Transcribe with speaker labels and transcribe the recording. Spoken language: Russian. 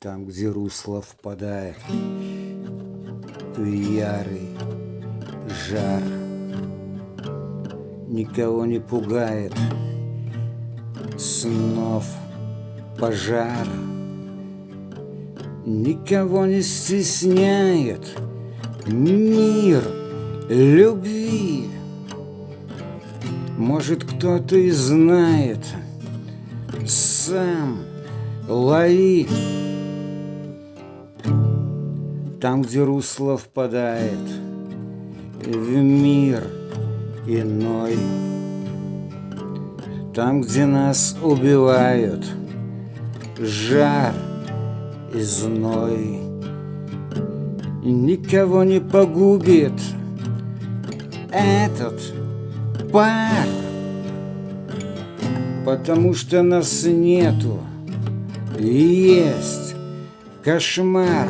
Speaker 1: Там, где русло впадает в ярый жар, Никого не пугает снов пожар, Никого не стесняет мир любви. Может, кто-то и знает, сам лови. Там, где русло впадает в мир иной, Там, где нас убивают жар и зной, Никого не погубит этот пар, Потому что нас нету, есть кошмар.